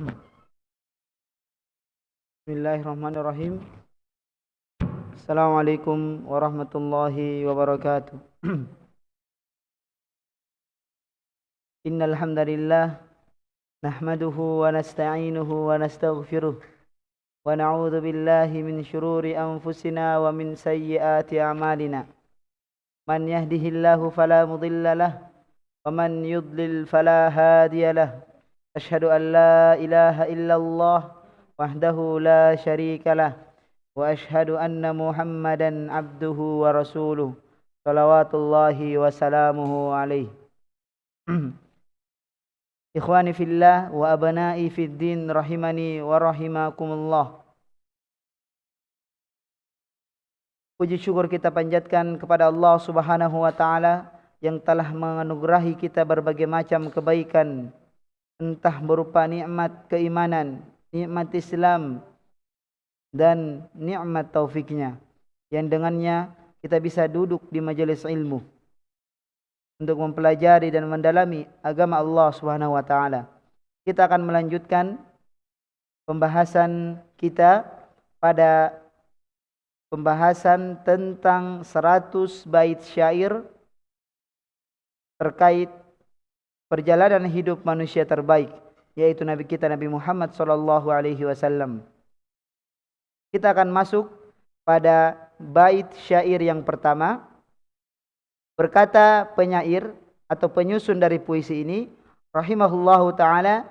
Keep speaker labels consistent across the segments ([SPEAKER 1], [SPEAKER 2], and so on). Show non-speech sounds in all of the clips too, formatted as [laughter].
[SPEAKER 1] Bismillahirrahmanirrahim. Assalamualaikum warahmatullahi wabarakatuh. [clears throat] Innal hamdalillah nahmaduhu wa nasta'inuhu wa nastaghfiruh wa na'udzu billahi min shururi anfusina wa min sayyiati a'malina. Man yahdihillahu fala mudilla lahu wa man yudlil fala hadiya lahu. Ashhadu an la ilaha illallah وحده لا شريك له واشهد ان محمدا عبده ورسوله صلوات الله وسلامه عليه اخواني في الله وابنائي في الدين رحمني ورحمكم الله Puji syukur kita panjatkan kepada Allah Subhanahu wa taala yang telah menganugerahi kita berbagai macam kebaikan entah berupa nikmat keimanan, nikmat Islam dan nikmat taufiknya yang dengannya kita bisa duduk di majelis ilmu untuk mempelajari dan mendalami agama Allah Subhanahu wa taala. Kita akan melanjutkan pembahasan kita pada pembahasan tentang 100 bait syair terkait perjalanan hidup manusia terbaik yaitu Nabi kita Nabi Muhammad sallallahu alaihi wasallam. Kita akan masuk pada bait syair yang pertama. Berkata penyair atau penyusun dari puisi ini, rahimahullahu taala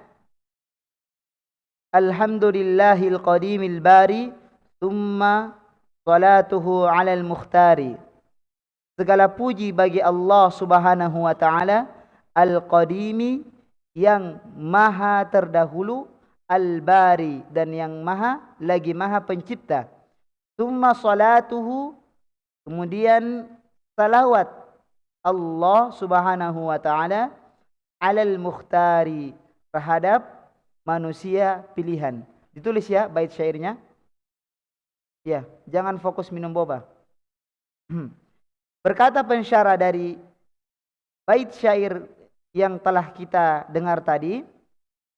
[SPEAKER 1] Alhamdulillahil qadimil bari thumma salatuhu 'alal mukhtari. Segala puji bagi Allah Subhanahu wa taala al-qadimi yang maha terdahulu al-bari dan yang maha lagi maha pencipta. Summa salatuhu kemudian salawat Allah subhanahu wa ta'ala alal mukhtari terhadap manusia pilihan. Ditulis ya bait syairnya. Ya jangan fokus minum boba. Berkata pensyarah dari bait syair yang telah kita dengar tadi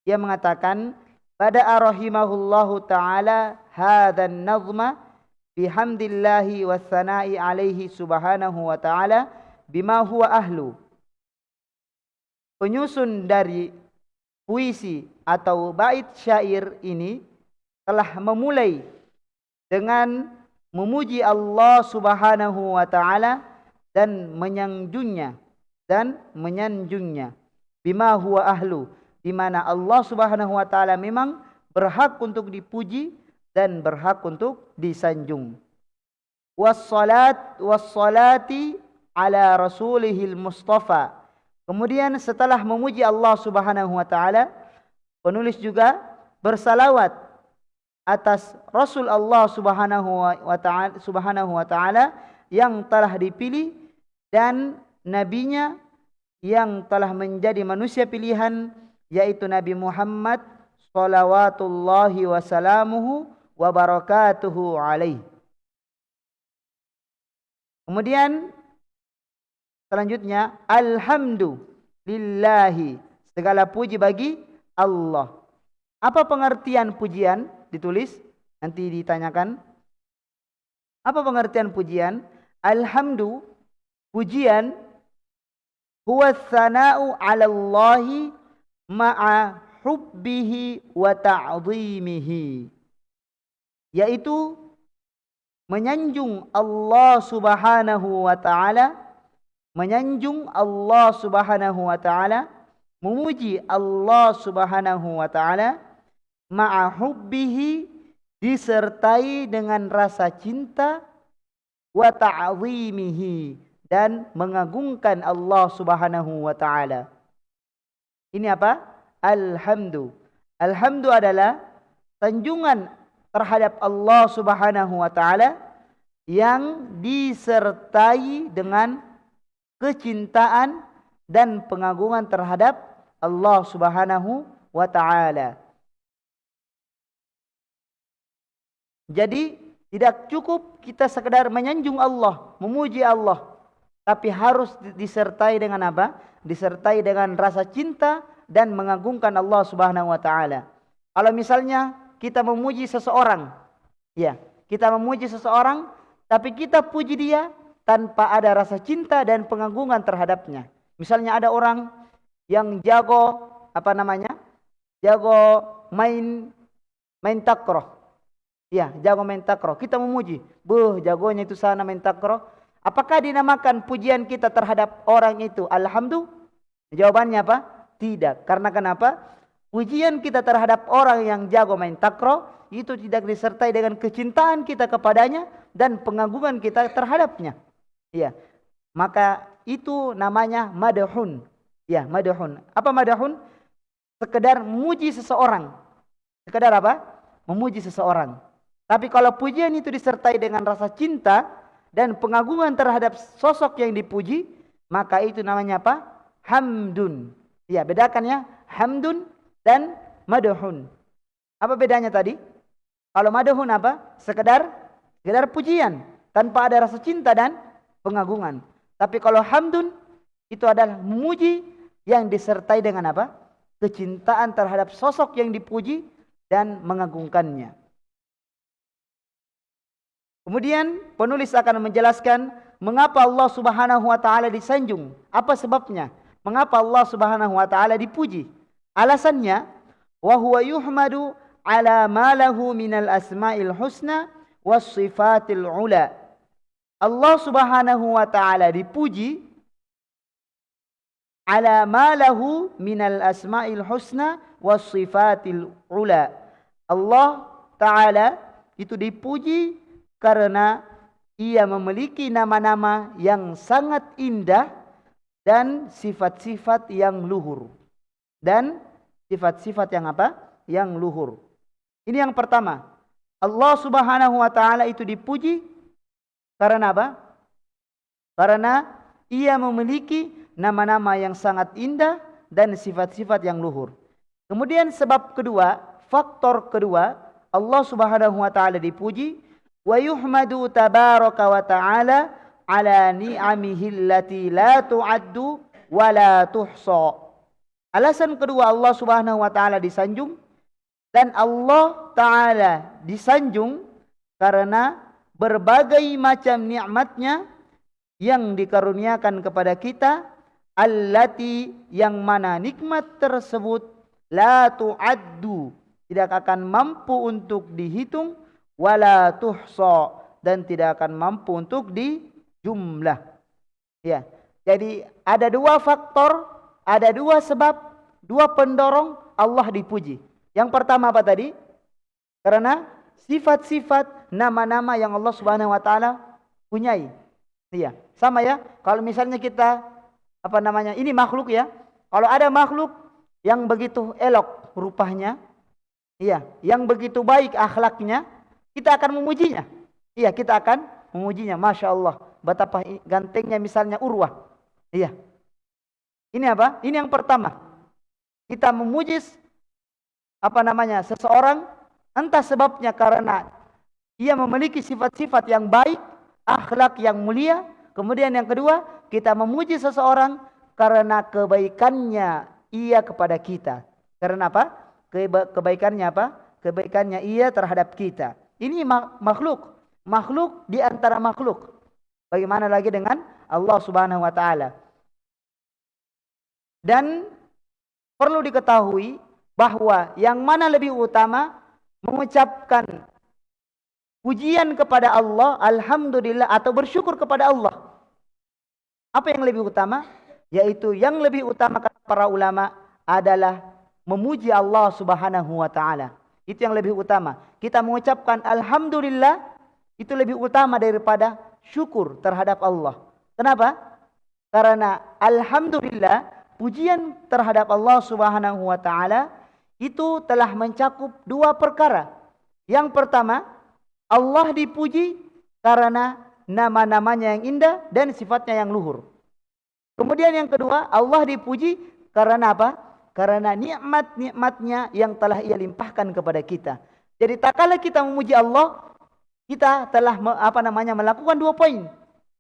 [SPEAKER 1] ia mengatakan pada arahimahullahu taala hadzan nazma bihamdillahi wassana'i alaihi subhanahu wa taala bima huwa ahlu. Penyusun dari puisi atau bait syair ini telah memulai dengan memuji Allah Subhanahu wa taala dan menyanjungnya dan menyanjungnya. Bima huwa ahlu di mana Allah Subhanahu wa taala memang berhak untuk dipuji dan berhak untuk disanjung. Wassalat wassalati ala rasulihil mustafa. Kemudian setelah memuji Allah Subhanahu wa taala, penulis juga bersalawat atas Rasul Allah Subhanahu wa taala Subhanahu wa taala yang telah dipilih dan nabinya yang telah menjadi manusia pilihan yaitu Nabi Muhammad salawatullahi wasalamuhu wa barakatuhu alaih. Kemudian selanjutnya alhamdulillahi segala puji bagi Allah. Apa pengertian pujian ditulis nanti ditanyakan. Apa pengertian pujian? Alhamdu pujian huwa tsana'u 'ala Allah ma'a hubbihi wa ta'dhimihi yaitu menyanjung Allah Subhanahu wa taala menyanjung Allah Subhanahu wa taala memuji Allah Subhanahu wa taala ma'a hubbihi disertai dengan rasa cinta wa ta'zimihi dan mengagungkan Allah Subhanahu wa taala ini apa alhamdu. Alhamdu adalah sanjungan terhadap Allah Subhanahu wa taala yang disertai dengan kecintaan dan pengagungan terhadap Allah Subhanahu wa taala. Jadi tidak cukup kita sekedar menyanjung Allah, memuji Allah, tapi harus disertai dengan apa? Disertai dengan rasa cinta dan mengagungkan Allah Subhanahu wa taala. Kalau misalnya kita memuji seseorang, ya, kita memuji seseorang tapi kita puji dia tanpa ada rasa cinta dan pengagungan terhadapnya. Misalnya ada orang yang jago apa namanya? Jago main main takroh. Ya, jago main takroh. Kita memuji, "Buh, jagonya itu sana main takroh." Apakah dinamakan pujian kita terhadap orang itu alhamdulillah? Jawabannya apa? Tidak. Karena kenapa? Pujian kita terhadap orang yang jago main takro itu tidak disertai dengan kecintaan kita kepadanya dan pengagungan kita terhadapnya. Ya. Maka itu namanya madahun. Ya, madahun. Apa madahun? Sekedar memuji seseorang. Sekedar apa? Memuji seseorang. Tapi kalau pujian itu disertai dengan rasa cinta dan pengagungan terhadap sosok yang dipuji, maka itu namanya apa? Hamdun. Ya, bedakan ya. Hamdun dan madhun. Apa bedanya tadi? Kalau madhun apa? Sekedar sekedar pujian tanpa ada rasa cinta dan pengagungan. Tapi kalau hamdun itu adalah memuji yang disertai dengan apa? Kecintaan terhadap sosok yang dipuji dan mengagungkannya. Kemudian penulis akan menjelaskan mengapa Allah Subhanahu wa taala disanjung, apa sebabnya? Mengapa Allah Subhanahu wa taala dipuji? Alasannya wa huwa yuhmadu ala ma lahu minal asma'il husna was sifatil ula. Allah Subhanahu wa taala dipuji ala ma lahu minal asma'il husna was sifatil ula. Allah taala itu dipuji karena ia memiliki nama-nama yang sangat indah dan sifat-sifat yang luhur. Dan sifat-sifat yang apa? Yang luhur. Ini yang pertama. Allah subhanahu wa ta'ala itu dipuji karena apa? Karena ia memiliki nama-nama yang sangat indah dan sifat-sifat yang luhur. Kemudian sebab kedua, faktor kedua, Allah subhanahu wa ta'ala dipuji. Wa ta'ala ala ni'amihi allati la tu'addu wa la tuhsa. Alasan kedua Allah Subhanahu wa taala disanjung dan Allah taala disanjung karena berbagai macam nikmatnya yang dikaruniakan kepada kita allati yang mana nikmat tersebut la tu'addu tidak akan mampu untuk dihitung wala tuhsa dan tidak akan mampu untuk di jumlah. Ya. Jadi ada dua faktor, ada dua sebab, dua pendorong Allah dipuji. Yang pertama apa tadi? Karena sifat-sifat nama-nama yang Allah Subhanahu wa taala punyai. Iya, sama ya. Kalau misalnya kita apa namanya? Ini makhluk ya. Kalau ada makhluk yang begitu elok rupanya, iya, yang begitu baik akhlaknya, kita akan memujinya. Iya, kita akan memujinya. Masya Allah, betapa gantengnya misalnya Urwah. Iya. Ini apa? Ini yang pertama. Kita memuji apa namanya seseorang entah sebabnya karena ia memiliki sifat-sifat yang baik, akhlak yang mulia. Kemudian yang kedua, kita memuji seseorang karena kebaikannya ia kepada kita. Karena apa? Kebaikannya apa? Kebaikannya ia terhadap kita. Ini makhluk. Makhluk di antara makhluk. Bagaimana lagi dengan Allah subhanahu wa ta'ala. Dan perlu diketahui bahawa yang mana lebih utama mengucapkan pujian kepada Allah, Alhamdulillah atau bersyukur kepada Allah. Apa yang lebih utama? Yaitu yang lebih utama kata para ulama adalah memuji Allah subhanahu wa ta'ala. Itu yang lebih utama. Kita mengucapkan Alhamdulillah itu lebih utama daripada syukur terhadap Allah. Kenapa? Karena Alhamdulillah pujian terhadap Allah subhanahu wa ta'ala itu telah mencakup dua perkara. Yang pertama, Allah dipuji karena nama-namanya yang indah dan sifatnya yang luhur. Kemudian yang kedua, Allah dipuji karena apa? Karena nikmat-nikmatnya yang telah ia limpahkan kepada kita. Jadi tak kala kita memuji Allah, kita telah apa namanya melakukan dua poin.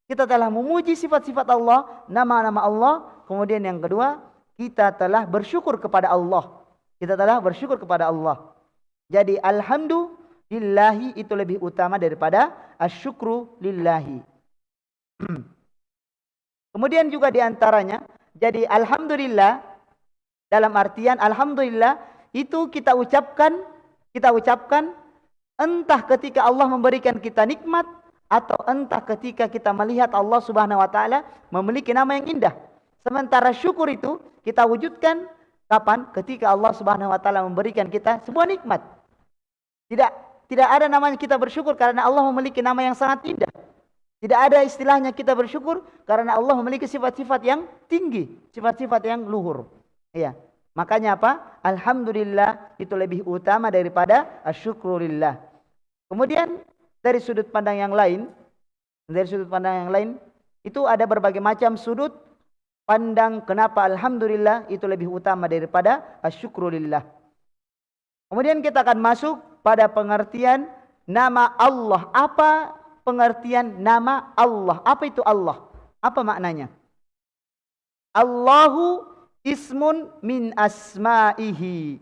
[SPEAKER 1] Kita telah memuji sifat-sifat Allah, nama-nama Allah. Kemudian yang kedua, kita telah bersyukur kepada Allah. Kita telah bersyukur kepada Allah. Jadi alhamdulillah lillahi itu lebih utama daripada asyukru lillahi. [clears throat] Kemudian juga diantaranya, jadi alhamdulillah dalam artian alhamdulillah itu kita ucapkan, kita ucapkan entah ketika Allah memberikan kita nikmat atau entah ketika kita melihat Allah Subhanahu wa taala memiliki nama yang indah. Sementara syukur itu kita wujudkan kapan? Ketika Allah Subhanahu wa taala memberikan kita sebuah nikmat. Tidak tidak ada namanya kita bersyukur karena Allah memiliki nama yang sangat indah. Tidak ada istilahnya kita bersyukur karena Allah memiliki sifat-sifat yang tinggi, sifat-sifat yang luhur. Iya. Makanya apa? Alhamdulillah itu lebih utama daripada asyukurillah. Kemudian dari sudut pandang yang lain, dari sudut pandang yang lain, itu ada berbagai macam sudut pandang kenapa alhamdulillah itu lebih utama daripada asyukurillah. Kemudian kita akan masuk pada pengertian nama Allah. Apa pengertian nama Allah? Apa itu Allah? Apa maknanya? Allahu ismun min asma'ihi.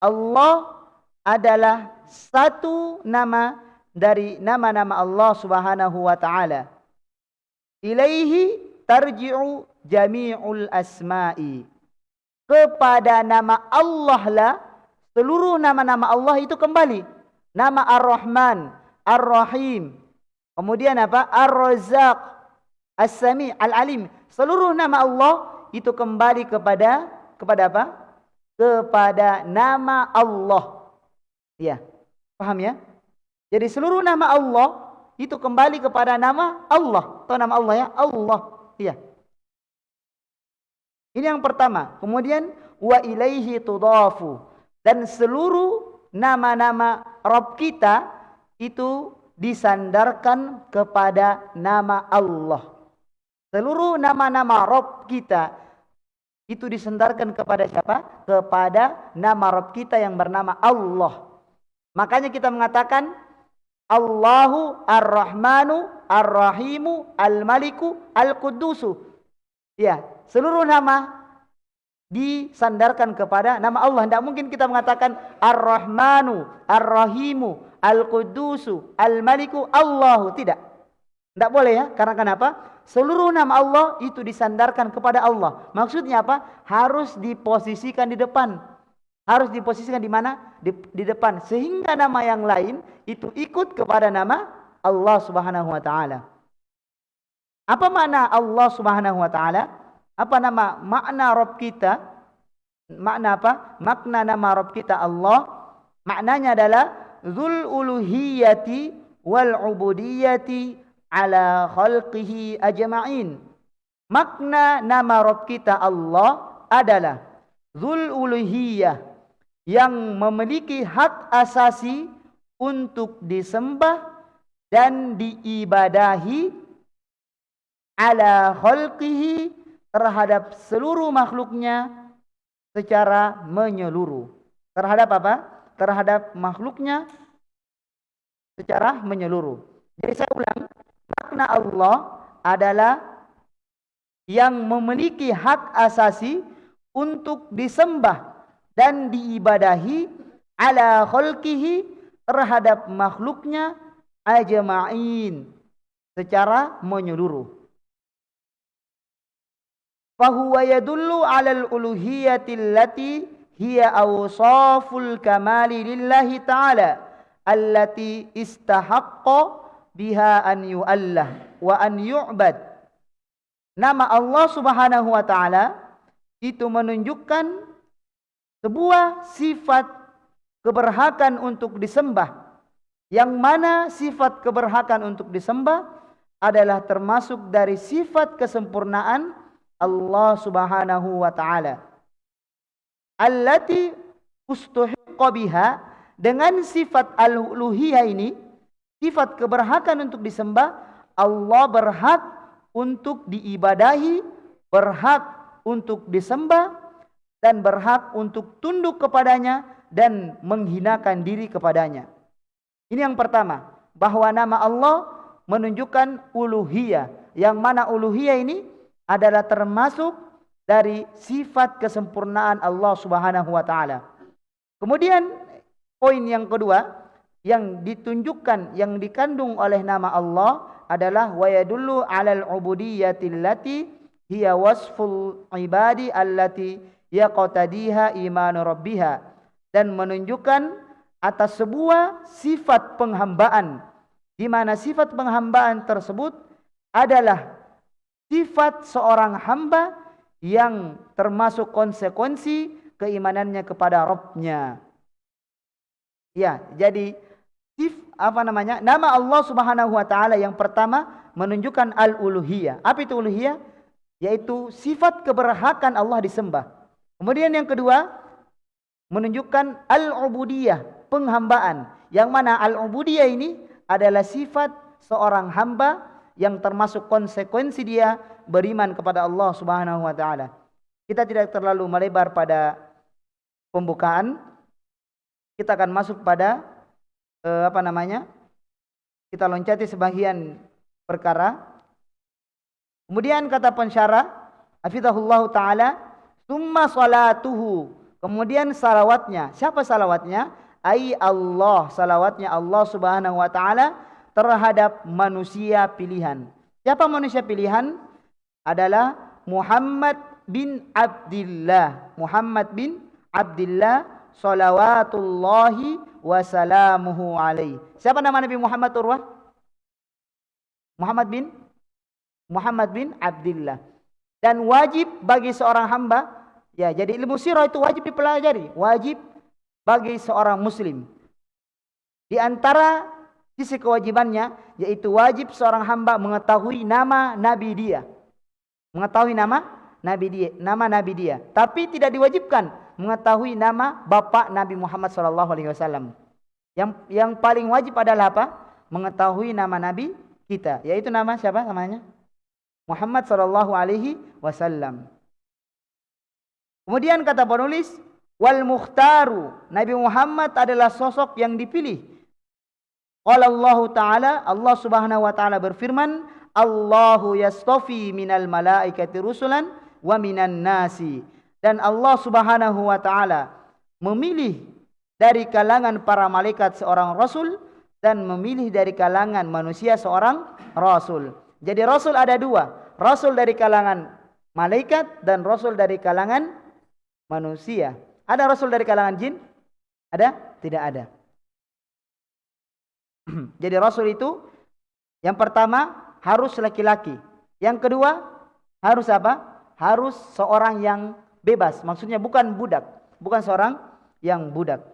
[SPEAKER 1] Allah adalah satu nama dari nama-nama Allah Subhanahu wa taala. Ilaihi tarji'u jami'ul asma'i. Kepada nama Allah lah Seluruh nama-nama Allah itu kembali. Nama Ar-Rahman, Ar-Rahim. Kemudian apa? Ar-Razaq, As-Sami, Al-Alim. Seluruh nama Allah itu kembali kepada kepada apa? Kepada nama Allah. Iya. Paham ya? Jadi seluruh nama Allah itu kembali kepada nama Allah. Tahu nama Allah ya? Allah. Iya. Ini yang pertama. Kemudian wa ilaihi tudafu dan seluruh nama-nama Rabb kita itu disandarkan kepada nama Allah. Seluruh nama-nama Rabb kita itu disandarkan kepada siapa? Kepada nama Rabb kita yang bernama Allah. Makanya kita mengatakan Allahu Ar-Rahmanu Ar-Rahimu Al-Maliku Al-Qudusu. Ya, seluruh nama disandarkan kepada nama Allah. Tidak mungkin kita mengatakan Ar-Rahmanu, Ar-Rahimu, Al-Qudusu, Al-Maliku, Allahu. Tidak. Tidak boleh ya. Karena kenapa? Seluruh nama Allah itu disandarkan kepada Allah. Maksudnya apa? Harus diposisikan di depan. Harus diposisikan di mana? Di, di depan. Sehingga nama yang lain itu ikut kepada nama Allah subhanahu wa ta'ala. Apa makna Allah subhanahu wa ta'ala? apa nama makna Rabb kita? Makna apa? Makna nama Rabb kita Allah. Maknanya adalah Zul uluhiyati wal ubudiyati ala khalqihi ajma'in. makna nama Rabb kita Allah adalah Zul Uluhiyah yang memiliki hak asasi untuk disembah dan diibadahi ala khalqihi terhadap seluruh makhluknya secara menyeluruh. Terhadap apa? Terhadap makhluknya secara menyeluruh. Jadi saya ulang, makna Allah adalah yang memiliki hak asasi untuk disembah dan diibadahi ala khalqihi terhadap makhluknya ajma'in secara menyeluruh. Fahuwa yadullu ala al-uluhiyati allati hiya awsaful kamali lillahi ta'ala allati istahaqqa biha an yu'allah wa an yu'bad Nama Allah Subhanahu wa taala itu menunjukkan sebuah sifat keberhakan untuk disembah. Yang mana sifat keberhakan untuk disembah adalah termasuk dari sifat kesempurnaan Allah Subhanahu wa taala. Allati ustuhiqqa biha dengan sifat al-uluhiyah ini, sifat keberhakan untuk disembah, Allah berhak untuk diibadahi, berhak untuk disembah dan berhak untuk tunduk kepadanya dan menghinakan diri kepadanya. Ini yang pertama, bahwa nama Allah menunjukkan uluhiyah. Yang mana uluhiyah ini adalah termasuk dari sifat kesempurnaan Allah Subhanahu wa taala. Kemudian poin yang kedua yang ditunjukkan yang dikandung oleh nama Allah adalah wa yadullu 'alal 'ubudiyyati allati hiya wasful ibadi allati yaqtadiha imanu rabbiha dan menunjukkan atas sebuah sifat penghambaan di mana sifat penghambaan tersebut adalah sifat seorang hamba yang termasuk konsekuensi keimanannya kepada Rabbnya. Ya, jadi apa namanya? Nama Allah Subhanahu wa taala yang pertama menunjukkan al-uluhiyah. Apa itu uluhiyah? Yaitu sifat keberhakan Allah disembah. Kemudian yang kedua menunjukkan al-ubudiyah, penghambaan. Yang mana al-ubudiyah ini adalah sifat seorang hamba yang termasuk konsekuensi dia beriman kepada Allah Subhanahu wa taala. Kita tidak terlalu melebar pada pembukaan. Kita akan masuk pada eh, apa namanya? Kita loncati sebagian perkara. Kemudian kata pensyarah, hafizahullah taala, "Tsumma salatuhu." Kemudian salawatnya. Siapa salawatnya? Ai Allah, salawatnya Allah Subhanahu wa taala terhadap manusia pilihan. Siapa manusia pilihan? Adalah Muhammad bin Abdullah. Muhammad bin Abdullah salawatullahi wasalamuhu alaih. Siapa nama Nabi Muhammad Urwah? Muhammad bin Muhammad bin Abdullah. Dan wajib bagi seorang hamba, ya jadi ilmu sirah itu wajib dipelajari, wajib bagi seorang muslim. Di antara sisi kewajibannya yaitu wajib seorang hamba mengetahui nama nabi dia. Mengetahui nama nabi dia, nama nabi dia. Tapi tidak diwajibkan mengetahui nama bapa Nabi Muhammad sallallahu alaihi wasallam. Yang yang paling wajib adalah apa? Mengetahui nama nabi kita, yaitu nama siapa namanya? Muhammad sallallahu alaihi wasallam. Kemudian kata penulis, wal mukhtaru, Nabi Muhammad adalah sosok yang dipilih. Qala Allah Ta'ala, Allah Subhanahu wa taala berfirman, Allahu yastafi minal malaikati rusulan wa minan nasi dan Allah Subhanahu wa taala memilih dari kalangan para malaikat seorang rasul dan memilih dari kalangan manusia seorang rasul. Jadi rasul ada dua, rasul dari kalangan malaikat dan rasul dari kalangan manusia. Ada rasul dari kalangan jin? Ada? Tidak ada. [clears throat] Jadi rasul itu yang pertama harus laki-laki. Yang kedua harus apa? Harus seorang yang bebas. Maksudnya bukan budak. Bukan seorang yang budak.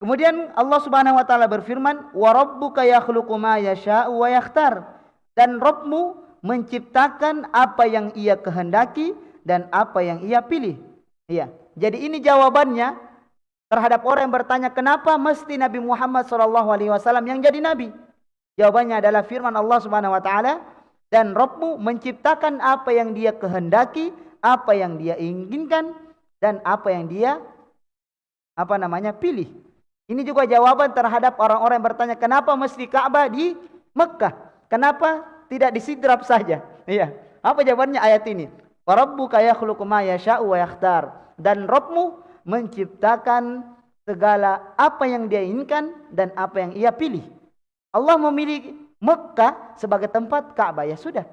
[SPEAKER 1] Kemudian Allah Subhanahu wa taala berfirman, "Wa rabbuka yakhluqu ma yasha'u wa yakhtar." dan Rabbmu menciptakan apa yang ia kehendaki dan apa yang ia pilih. Iya. Jadi ini jawabannya terhadap orang yang bertanya kenapa mesti Nabi Muhammad SAW yang jadi nabi. Jawabannya adalah firman Allah Subhanahu wa taala dan Rabbmu menciptakan apa yang dia kehendaki, apa yang dia inginkan dan apa yang dia apa namanya pilih. Ini juga jawaban terhadap orang-orang yang bertanya kenapa mesti Ka'bah di Mekah? Kenapa tidak di Sidrap saja? Iya. Apa jawabannya ayat ini? Rabbuka yakhluqu ma yasha'u wa yakhtar. Dan Rabbmu menciptakan segala apa yang dia inginkan dan apa yang ia pilih. Allah memilih Mekah sebagai tempat Ka'bah ya sudah.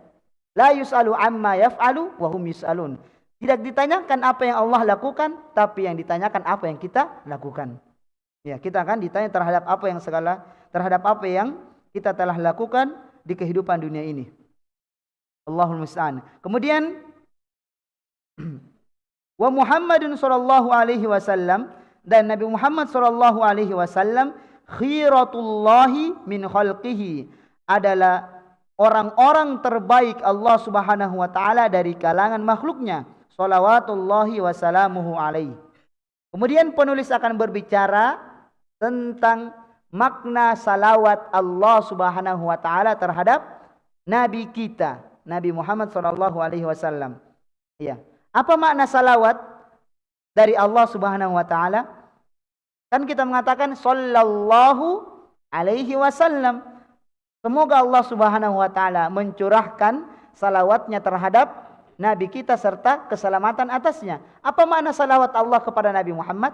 [SPEAKER 1] La yus'alu amma yaf'alu wa hum yus'alun. Tidak ditanyakan apa yang Allah lakukan, tapi yang ditanyakan apa yang kita lakukan. Ya, kita akan ditanya terhadap apa yang segala terhadap apa yang kita telah lakukan di kehidupan dunia ini. Allahul musta'an. Kemudian [clears throat] wa Muhammadun sallallahu alaihi wasallam dan Nabi Muhammad sallallahu alaihi wasallam khiratullahi min khalqihi adalah orang-orang terbaik Allah Subhanahu wa taala dari kalangan makhluknya. Salawatullahi wasalamuhu alaihi kemudian penulis akan berbicara tentang makna salawat Allah Subhanahu wa taala terhadap nabi kita Nabi Muhammad sallallahu alaihi wasallam. Ya apa makna salawat dari Allah Subhanahu wa taala? Kan kita mengatakan sallallahu alaihi wasallam. Semoga Allah Subhanahu wa taala mencurahkan salawatnya terhadap nabi kita serta keselamatan atasnya. Apa makna salawat Allah kepada Nabi Muhammad?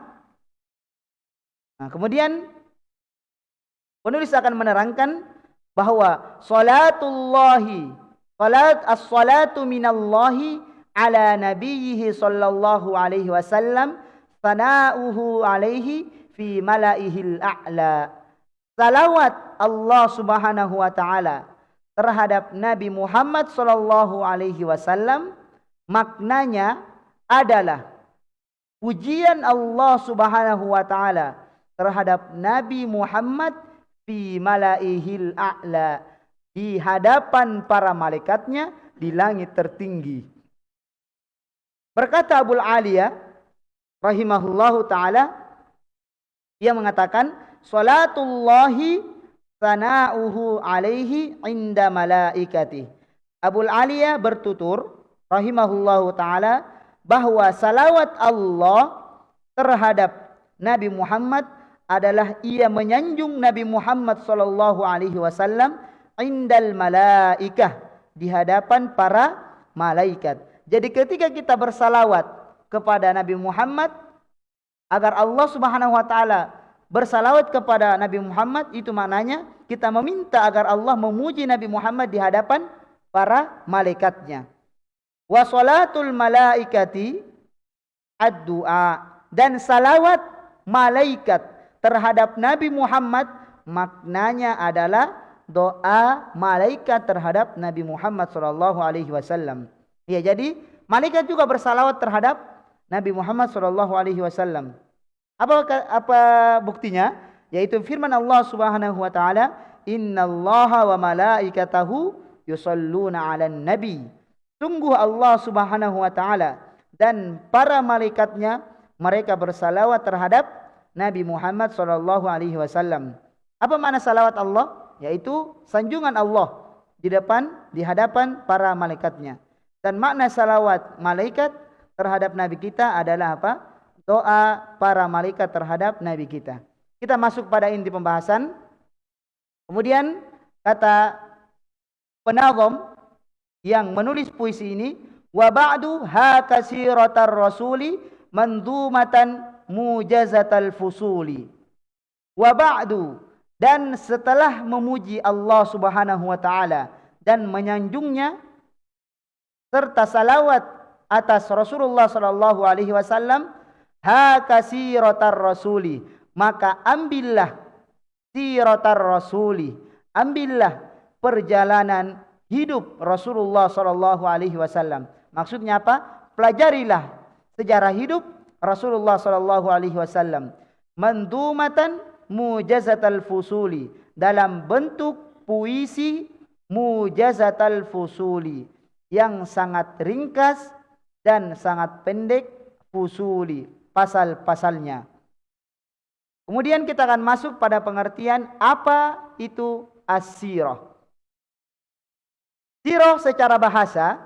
[SPEAKER 1] Nah, kemudian penulis akan menerangkan bahawa salatullahi salat as-salatu minallahi ala nabiyhi sallallahu alaihi wasallam sana'uhu alaihi fi malaihil a'la. Salawat Allah Subhanahu wa taala terhadap Nabi Muhammad sallallahu alaihi wasallam maknanya adalah pujian Allah Subhanahu wa taala terhadap Nabi Muhammad fi malaihil a'la di hadapan para malaikatnya di langit tertinggi. Berkata Abu Aliyah rahimahullahu taala ia mengatakan salatullahi sana'uhu alaihi inda malaikati. Abu Aliyah bertutur rahimahullahu taala bahwa salawat Allah terhadap Nabi Muhammad adalah ia menyanjung Nabi Muhammad sallallahu alaihi wasallam indal malaikah di hadapan para malaikat. Jadi ketika kita bersalawat kepada Nabi Muhammad agar Allah Subhanahu wa taala bersalawat kepada Nabi Muhammad itu maknanya kita meminta agar Allah memuji Nabi Muhammad di hadapan para malaikatnya. Wa salatul malaikati ad-du'a dan salawat malaikat terhadap Nabi Muhammad maknanya adalah doa malaikat terhadap Nabi Muhammad sallallahu alaihi wasallam. Ya jadi malaikat juga bersalawat terhadap Nabi Muhammad sallallahu alaihi wasallam. Apa apa buktinya? Yaitu firman Allah Subhanahu wa taala, "Innallaha wa malaikatahu yusalluna 'alan nabi." Sungguh Allah Subhanahu wa taala dan para malaikatnya mereka bersalawat terhadap Nabi Muhammad sallallahu alaihi wasallam. Apa makna salawat Allah? Yaitu sanjungan Allah di depan di hadapan para malaikatnya. Dan makna salawat malaikat terhadap nabi kita adalah apa? Doa para malaikat terhadap nabi kita. Kita masuk pada inti pembahasan. Kemudian kata penazam yang menulis puisi ini wa ba'du ha kasiratar rasuli mandumatan mujazatal fusuli. Wa ba'du dan setelah memuji Allah Subhanahu wa taala dan menyanjungnya serta salawat atas Rasulullah sallallahu alaihi wasallam ha kasiratar rasuli. Maka ambillah siratar rasuli. Ambillah perjalanan hidup Rasulullah sallallahu alaihi wasallam. Maksudnya apa? Pelajarilah sejarah hidup Rasulullah sallallahu alaihi wasallam. Mandumatan mujazatal fusuli. Dalam bentuk puisi mujazatal fusuli. Yang sangat ringkas dan sangat pendek fusuli pasal-pasalnya. Kemudian kita akan masuk pada pengertian apa itu as-sirah. Sirah secara bahasa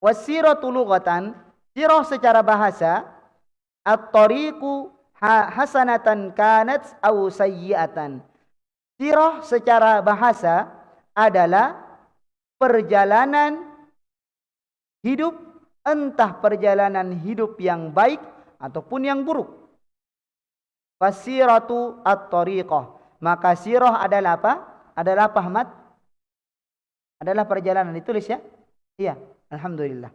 [SPEAKER 1] wasiratu lughatan sirah secara bahasa at-tariqu hasanatan kanat aw sayyi'atan. Sirah secara bahasa adalah perjalanan hidup entah perjalanan hidup yang baik ataupun yang buruk. Fasiratu at-tariqah. Maka sirah adalah apa? Adalah apa Ahmad? Adalah perjalanan ditulis ya? Iya, alhamdulillah.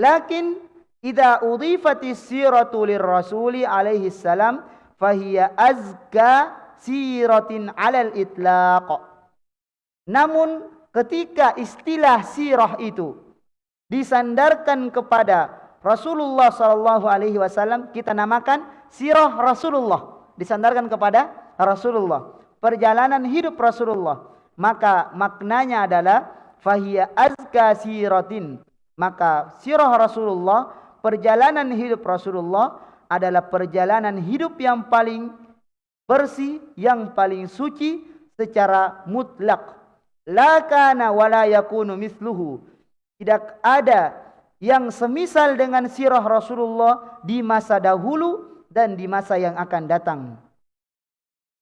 [SPEAKER 1] Lakin idza udhifati siratu lirrasuli alaihi salam fahiya azka siratin 'alal itlaq. Namun ketika istilah sirah itu disandarkan kepada Rasulullah sallallahu alaihi wasallam kita namakan sirah Rasulullah. Disandarkan kepada Rasulullah. Perjalanan hidup Rasulullah. Maka maknanya adalah fahiya azka siratin. Maka sirah Rasulullah perjalanan hidup Rasulullah adalah perjalanan hidup yang paling bersih yang paling suci secara mutlak. La kana wala yakunu mithluhu tidak ada yang semisal dengan sirah Rasulullah di masa dahulu dan di masa yang akan datang.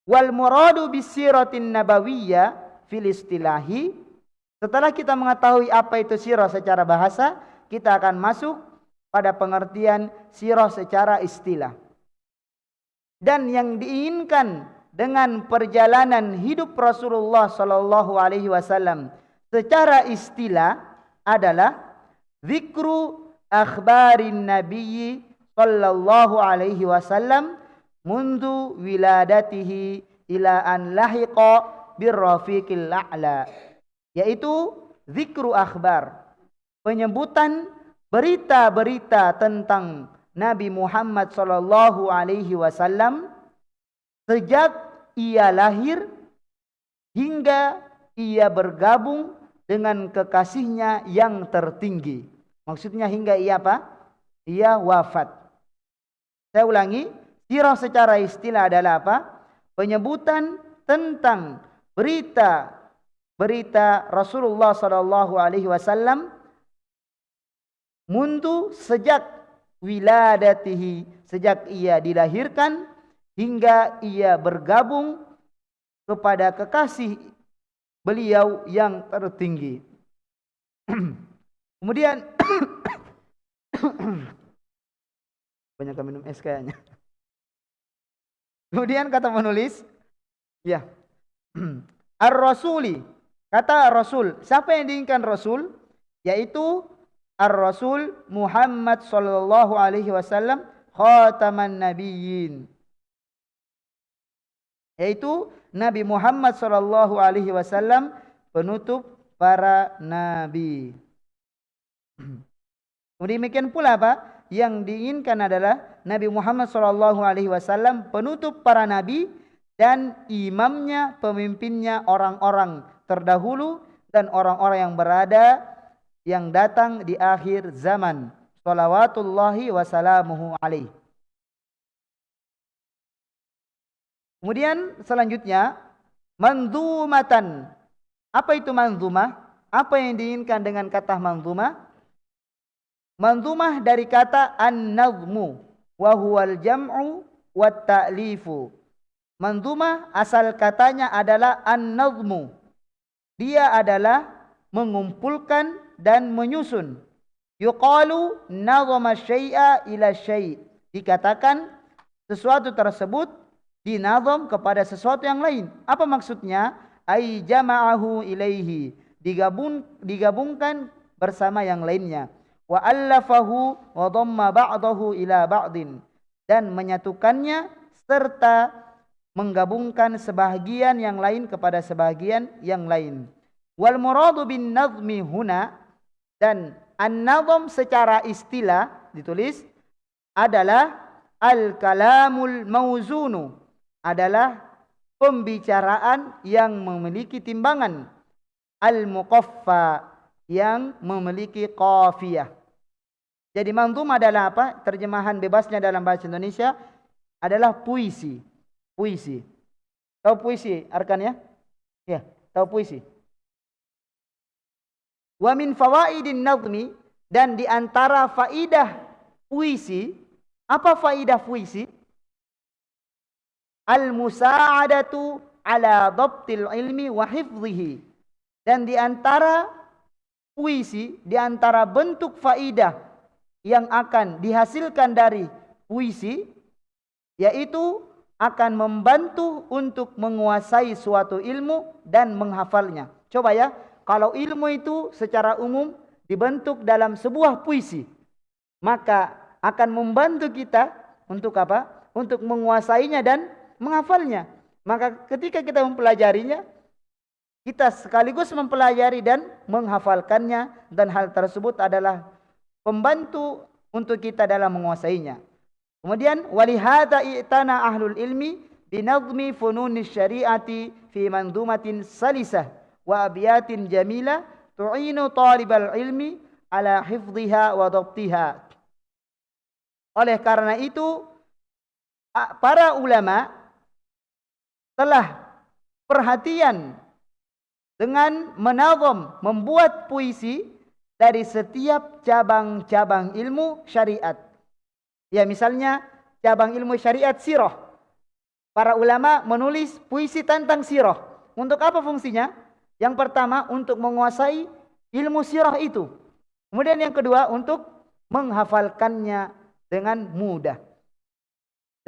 [SPEAKER 1] Wal muradu bisiratin nabawiyyah fil istilahi. Setelah kita mengetahui apa itu sirah secara bahasa kita akan masuk pada pengertian sirah secara istilah. Dan yang diinginkan dengan perjalanan hidup Rasulullah sallallahu alaihi wasallam secara istilah adalah zikru akhbarin nabiyyi sallallahu alaihi wasallam mundu wiladatihi ila an lahiqa birrafiqil a'la yaitu zikru akhbar penyebutan berita-berita tentang Nabi Muhammad sallallahu alaihi wasallam sejak ia lahir hingga ia bergabung dengan kekasihnya yang tertinggi. Maksudnya hingga ia apa? Ia wafat. Saya ulangi Sirah secara istilah adalah apa? Penyebutan tentang berita berita Rasulullah sallallahu alaihi wasallam mundu sejak wiladatihi sejak ia dilahirkan hingga ia bergabung kepada kekasih beliau yang tertinggi. [clears throat] Kemudian [clears throat] banyak minum es kayaknya. Kemudian kata penulis, ya, [clears throat] Ar-Rasuli, kata Rasul, siapa yang diinginkan Rasul? Yaitu Ar-Rasul Muhammad sallallahu alaihi wasallam khataman nabiyyin. Yaitu Nabi Muhammad sallallahu alaihi wasallam penutup para nabi. [clears throat] Demikian pula apa? yang diinginkan adalah Nabi Muhammad SAW penutup para nabi dan imamnya, pemimpinnya orang-orang terdahulu dan orang-orang yang berada yang datang di akhir zaman. Salawatullahi wassalamuhu alaih. Kemudian selanjutnya manzumatan. Apa itu manzumah? Apa yang diinginkan dengan kata manzumah? Manzumah dari kata an-nazmu wa huwal jam'u wa ta'lifu. Manzumah asal katanya adalah an-nazmu. Dia adalah mengumpulkan dan menyusun. Yuqalu nazama syai'a ila syai'. Dikatakan sesuatu tersebut dinazam kepada sesuatu yang lain. Apa maksudnya? Ai jama'ahu ilaihi. Digabung, digabungkan bersama yang lainnya wa allafahu wa dhamma ba'dahu ila ba'din dan menyatukannya serta menggabungkan sebahagian yang lain kepada sebahagian yang lain wal muradu bin nazmi huna dan an-nazm secara istilah ditulis adalah al kalamul mauzunu adalah pembicaraan yang memiliki timbangan. Al-muqaffa yang memiliki qafiyah. Jadi manzum adalah apa? Terjemahan bebasnya dalam bahasa Indonesia adalah puisi. Puisi. Tahu puisi arkan ya? Ya tahu puisi. Wa min fawaidin nazmi dan di antara faidah puisi apa faidah puisi al-musa'adatu ala dhabtil ilmi wa hifdhihi. Dan di antara puisi, di antara bentuk faidah yang akan dihasilkan dari puisi yaitu akan membantu untuk menguasai suatu ilmu dan menghafalnya. Coba ya, kalau ilmu itu secara umum dibentuk dalam sebuah puisi, maka akan membantu kita untuk apa? Untuk menguasainya dan menghafalnya. Maka ketika kita mempelajarinya, kita sekaligus mempelajari dan menghafalkannya dan hal tersebut adalah pembantu untuk kita dalam menguasainya. Kemudian ahlul ilmi binadmi fununis syariati fi mandumatin salisah wa abiyatin jamila tu'inu talibal ilmi ala hifdhiha wa dhabtiha. Oleh karena itu para ulama telah perhatian dengan menazam membuat puisi dari setiap cabang-cabang ilmu syariat. Ya misalnya cabang ilmu syariat sirah. Para ulama menulis puisi tentang sirah. Untuk apa fungsinya? Yang pertama untuk menguasai ilmu sirah itu. Kemudian yang kedua untuk menghafalkannya dengan mudah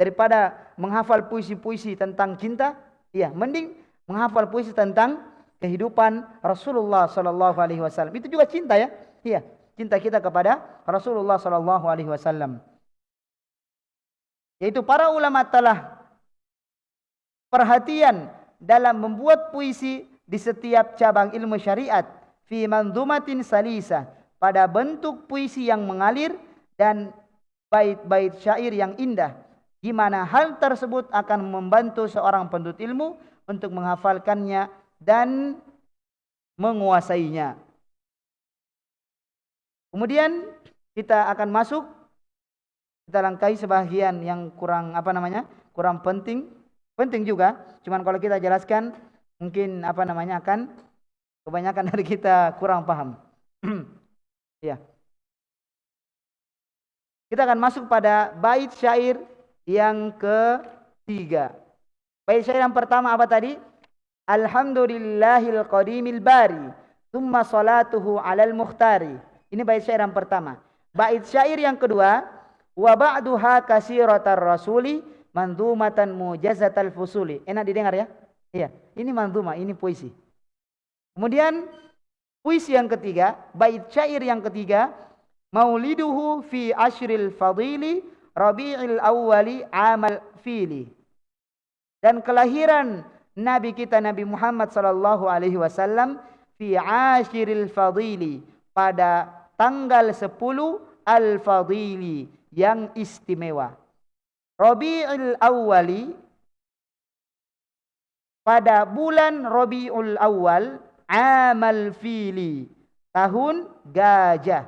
[SPEAKER 1] daripada menghafal puisi-puisi tentang cinta, ya, mending menghafal puisi tentang kehidupan Rasulullah sallallahu alaihi wasallam. Itu juga cinta ya. Iya, cinta kita kepada Rasulullah sallallahu alaihi wasallam. Yaitu para ulama telah perhatian dalam membuat puisi di setiap cabang ilmu syariat fi manzumatin salisa pada bentuk puisi yang mengalir dan bait-bait syair yang indah di mana hal tersebut akan membantu seorang penuntut ilmu untuk menghafalkannya dan menguasainya. Kemudian kita akan masuk kita langkahi sebahagian yang kurang apa namanya? kurang penting. Penting juga, cuman kalau kita jelaskan mungkin apa namanya akan kebanyakan dari kita kurang paham. [clears throat] ya. Kita akan masuk pada bait syair yang ketiga. Baik syair yang pertama apa tadi? Alhamdulillahil qadimil bari. Thumma salatuhu alal mukhtari. Ini bait syair yang pertama. Bait syair yang kedua. Wa ba'duha kasiratar rasuli mandumatan mujazatal fusuli. Enak didengar ya? Iya. Ini manduma, ini puisi. Kemudian puisi yang ketiga. Bait syair yang ketiga. Mauliduhu fi ashril fadili Rabi'il awwali amal fili. Dan kelahiran Nabi kita Nabi Muhammad sallallahu alaihi wasallam fi ashiril fadili pada tanggal 10 al-fadili yang istimewa. Rabi'il awwali pada bulan Rabiul Awal amal fili tahun gajah.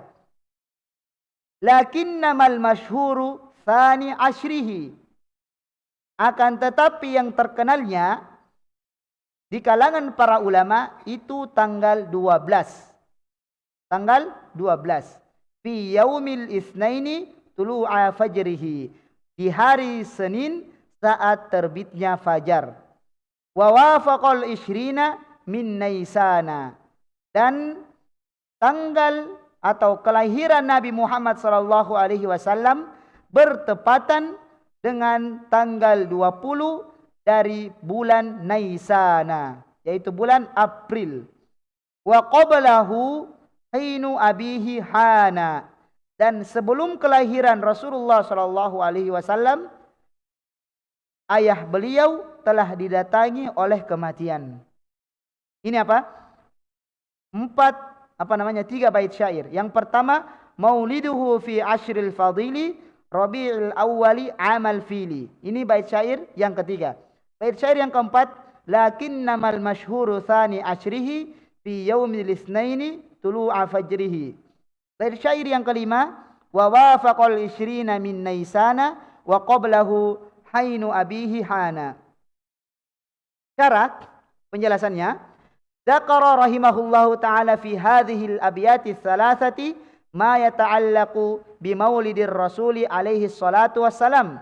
[SPEAKER 1] Lakinnamal masyhuru Thani ashrihi. Akan tetapi yang terkenalnya di kalangan para ulama itu tanggal 12. Tanggal 12. Fi yaumil isnaini tulu'a fajrihi. Di hari Senin saat terbitnya fajar. Wa wafaqal ishrina min naisana. Dan tanggal atau kelahiran Nabi Muhammad sallallahu alaihi wasallam bertepatan dengan tanggal 20 dari bulan Naisana yaitu bulan April. Wa qablahu hinu abihi hana. Dan sebelum kelahiran Rasulullah sallallahu alaihi wasallam ayah beliau telah didatangi oleh kematian. Ini apa? Empat apa namanya? Tiga bait syair. Yang pertama mauliduhu fi ashril fadili Rabi'ul Awwali Amal Fili. Ini bait syair yang ketiga. Bait syair yang keempat, lakinnamal masyhuru thani ashrihi fi yaumil itsnaini tulu'a fajrihi. Bait syair yang kelima, wa wafaqal ishrina min naisana wa qablahu hainu abihi hana. Syarat penjelasannya, Zakara rahimahullahu taala fi hadhihi al-abyati thalathati ma yata'allaqu bi maulidir rasuli alaihi salatu wassalam.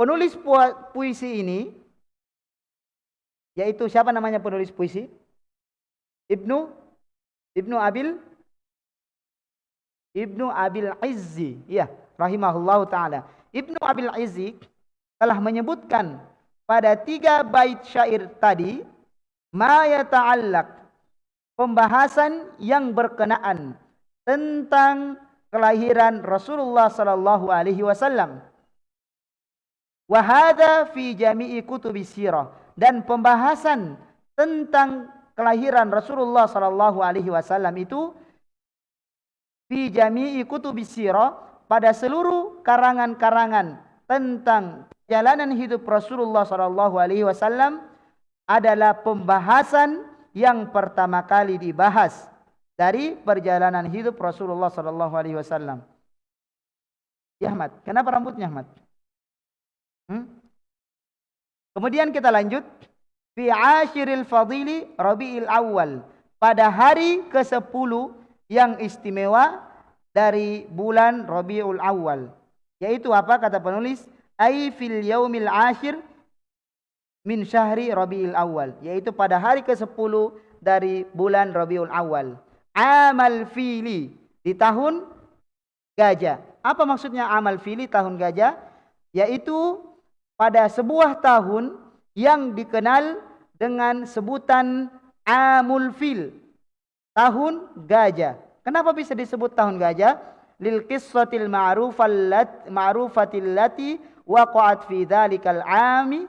[SPEAKER 1] Penulis puisi ini yaitu siapa namanya penulis puisi? Ibnu Ibnu Abil Ibnu Abil Izzi, ya, rahimahullahu taala. Ibnu Abil Izzi telah menyebutkan pada tiga bait syair tadi ma yata'allaq pembahasan yang berkenaan tentang kelahiran Rasulullah sallallahu alaihi wasallam. Wa hadha fi jami'i kutubi sirah dan pembahasan tentang kelahiran Rasulullah sallallahu alaihi wasallam itu fi jami'i kutubi sirah pada seluruh karangan-karangan tentang jalanan hidup Rasulullah sallallahu alaihi wasallam adalah pembahasan yang pertama kali dibahas dari perjalanan hidup Rasulullah sallallahu alaihi wasallam. Ya Ahmad, kenapa rambutnya Ahmad? Hmm? Kemudian kita lanjut fi ashiril fadili Rabiul Awal pada hari ke-10 yang istimewa dari bulan Rabiul Awal. Yaitu apa kata penulis? Ai fil yaumil ashir min syahri Rabiul Awal, yaitu pada hari ke-10 dari bulan Rabiul Awal. Amal fili di tahun gajah. Apa maksudnya amal fili tahun gajah? Yaitu pada sebuah tahun yang dikenal dengan sebutan amul fil. Tahun gajah. Kenapa bisa disebut tahun gajah? Lil qissatil ma'rufatil lati waqa'at fi dhalikal ami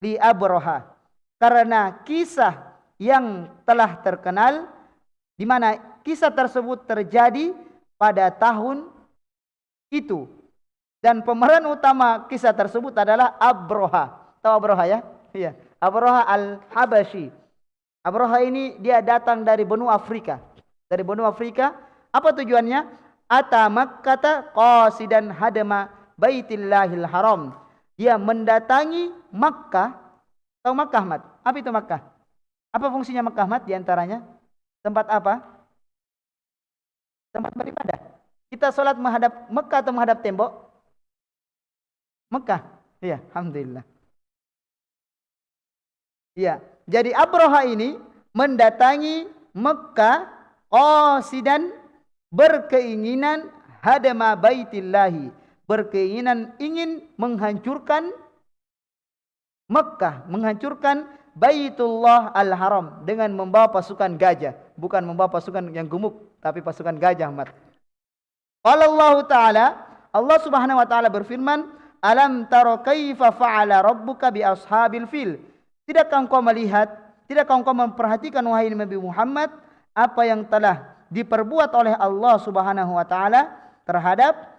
[SPEAKER 1] di Abroha. Karena kisah yang telah terkenal, di mana kisah tersebut terjadi pada tahun itu. Dan pemeran utama kisah tersebut adalah Abroha. Tahu Abroha ya? Iya. Abroha al-Habashi. Abroha ini dia datang dari benua Afrika. Dari benua Afrika. Apa tujuannya? Ata makkata qasidan hadama baitillahil haram dia mendatangi Makkah. Tahu Makkah, Mat? Apa itu Makkah? Apa fungsinya Makkah, Mat? Di antaranya tempat apa? Tempat beribadah. Kita sholat menghadap Makkah atau menghadap tembok? Makkah. Iya, alhamdulillah. Iya. Jadi Abroha ini mendatangi Mekah qasidan berkeinginan hadama baitillahi berkeinginan ingin menghancurkan Mekah, menghancurkan Baitullah Al-Haram dengan membawa pasukan gajah, bukan membawa pasukan yang gemuk, tapi pasukan gajah, Mat. Allah Ta'ala, Allah Subhanahu wa taala berfirman, "Alam tara kaifa fa'ala rabbuka bi ashabil fil?" Tidakkah engkau melihat, tidakkah engkau memperhatikan wahai Nabi Muhammad apa yang telah diperbuat oleh Allah Subhanahu wa taala terhadap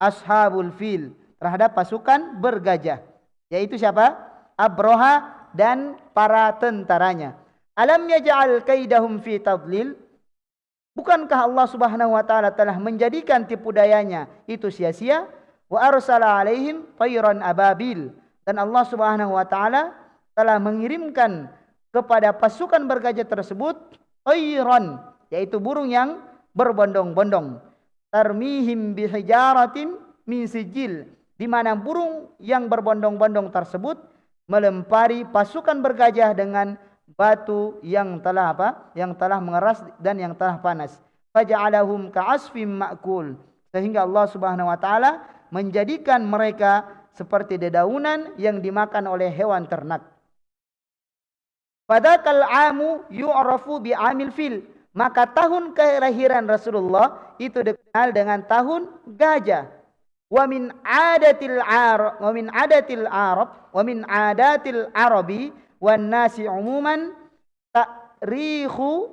[SPEAKER 1] ashabul fil terhadap pasukan bergajah yaitu siapa abroha dan para tentaranya. Alam yaj'al kaidahum fi tadlil? Bukankah Allah Subhanahu wa taala telah menjadikan tipu dayanya itu sia-sia? Wa arsala alaihim tayran ababil. Dan Allah Subhanahu wa taala telah mengirimkan kepada pasukan bergajah tersebut tayran yaitu burung yang berbondong-bondong. Tarmihim bihijaratin min sijil di mana burung yang berbondong-bondong tersebut melempari pasukan bergajah dengan batu yang telah apa? Yang telah mengeras dan yang telah panas. Faja'alahum ka'asfim ma'kul. Sehingga Allah Subhanahu wa taala menjadikan mereka seperti dedaunan yang dimakan oleh hewan ternak. Padakal amu yu'rafu bi amil fil. Maka tahun kelahiran Rasulullah itu dikenal dengan tahun gajah. Wa min adatil arab wa min adatil arab wa min adatil arabi wan nasi umuman ta'rikhu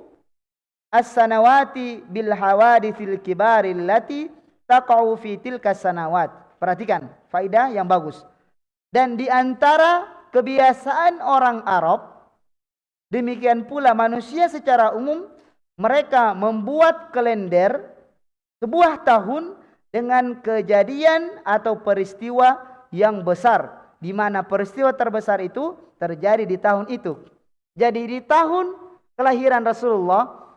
[SPEAKER 1] as-sanawati bil hawadithil kibari allati taqa'u fi tilka sanawat. Perhatikan, faidah yang bagus. Dan di antara kebiasaan orang Arab, demikian pula manusia secara umum, mereka membuat kalender sebuah tahun dengan kejadian atau peristiwa yang besar. Di mana peristiwa terbesar itu terjadi di tahun itu. Jadi di tahun kelahiran Rasulullah,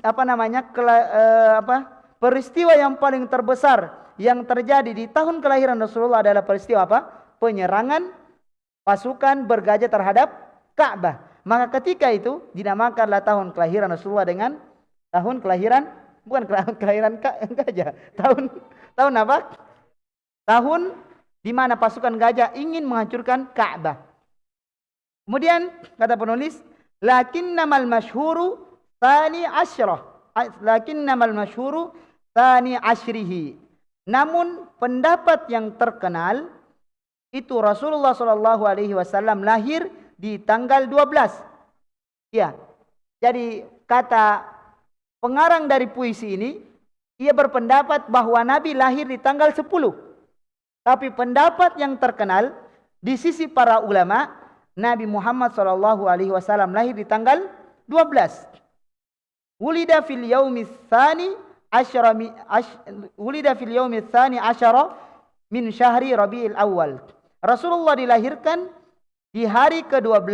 [SPEAKER 1] apa namanya, kela, eh, apa, peristiwa yang paling terbesar yang terjadi di tahun kelahiran Rasulullah adalah peristiwa apa? Penyerangan pasukan bergajah terhadap Ka'bah. Maka ketika itu dinamakanlah tahun kelahiran Rasulullah dengan tahun kelahiran bukan [laughs] kelahiran [laughs] gajah. Tahun tahun apa? Tahun di mana pasukan gajah ingin menghancurkan Ka'bah. Kemudian kata penulis, lakinnamal masyhuru tsani asyrah. Lakinnamal masyhuru tsani asyrihi. Namun pendapat yang terkenal itu Rasulullah sallallahu alaihi wasallam lahir di tanggal 12. Ya. Jadi kata pengarang dari puisi ini ia berpendapat bahawa Nabi lahir di tanggal 10. Tapi pendapat yang terkenal di sisi para ulama Nabi Muhammad sallallahu alaihi wasallam lahir di tanggal 12. Wulida fil yaumi tsani asyara wulida fil yaumi tsani asyara min syahri Rabiul Awal. Rasulullah dilahirkan di hari ke-12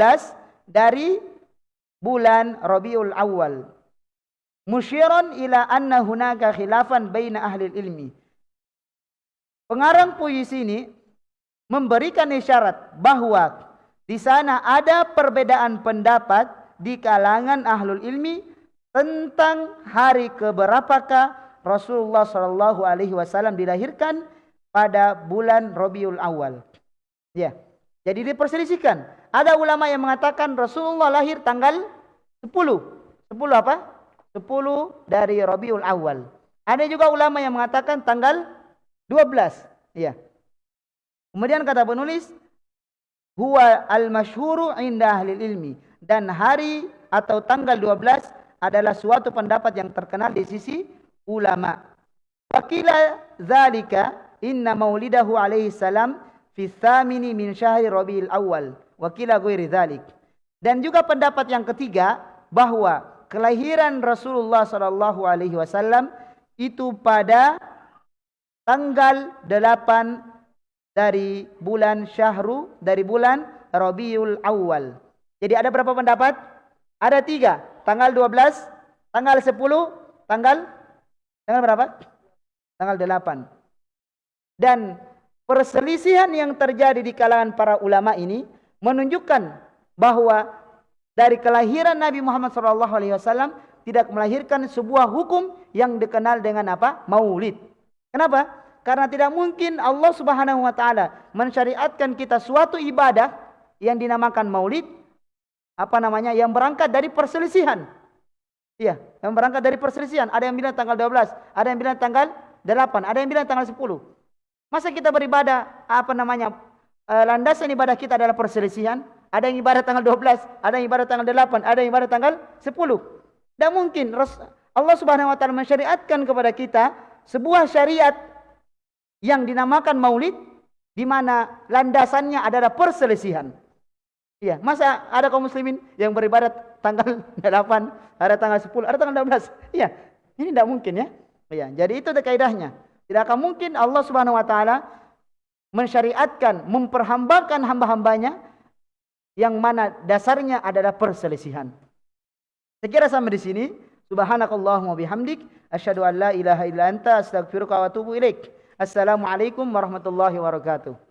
[SPEAKER 1] dari bulan Rabiul Awal. Musyiran ila anna hunaka khilafan baina ahli ilmi. Pengarang puisi ini memberikan isyarat bahawa di sana ada perbedaan pendapat di kalangan ahlul ilmi tentang hari keberapakah Rasulullah sallallahu alaihi wasallam dilahirkan pada bulan Rabiul Awal. Ya. Jadi diperselisihkan. Ada ulama yang mengatakan Rasulullah lahir tanggal 10. 10 apa? 10 dari Rabiul Awal. Ada juga ulama yang mengatakan tanggal 12. Ya. Kemudian kata penulis, huwa al-masyhuru inda ahli ilmi dan hari atau tanggal 12 adalah suatu pendapat yang terkenal di sisi ulama. Wakila zalika inna maulidahu alaihi salam fi thamini min syahri rabiul awal wa kila ghairi dzalik dan juga pendapat yang ketiga bahwa kelahiran Rasulullah sallallahu alaihi wasallam itu pada tanggal 8 dari bulan syahru dari bulan rabiul awal. Jadi ada berapa pendapat? Ada tiga. Tanggal 12 tanggal 10 tanggal tanggal berapa? Tanggal 8 dan perselisihan yang terjadi di kalangan para ulama ini menunjukkan bahawa dari kelahiran Nabi Muhammad SAW tidak melahirkan sebuah hukum yang dikenal dengan apa? Maulid. Kenapa? Karena tidak mungkin Allah Subhanahu Wa Taala mensyariatkan kita suatu ibadah yang dinamakan Maulid apa namanya yang berangkat dari perselisihan. Iya, yang berangkat dari perselisihan. Ada yang bilang tanggal 12, ada yang bilang tanggal 8, ada yang bilang tanggal 10. Masa kita beribadah apa namanya uh, landasan ibadah kita adalah perselisihan? Ada yang ibadah tanggal 12, ada yang ibadah tanggal 8, ada yang ibadah tanggal 10. Dan mungkin Allah Subhanahu wa taala mensyariatkan kepada kita sebuah syariat yang dinamakan Maulid di mana landasannya adalah perselisihan. Iya, masa ada kaum muslimin yang beribadah tanggal [laughs] 8, ada tanggal 10, ada tanggal 12? Iya. Ini tidak mungkin ya. Iya, jadi itu kaidahnya. Tidak akan mungkin Allah Subhanahu wa taala mensyariatkan memperhambakan hamba-hambanya yang mana dasarnya adalah perselisihan. Sekira sampai di sini, subhanakallahumma bihamdik asyhadu an la ilaha illa anta astaghfiruka wa atubu ilaik. Assalamualaikum warahmatullahi wabarakatuh.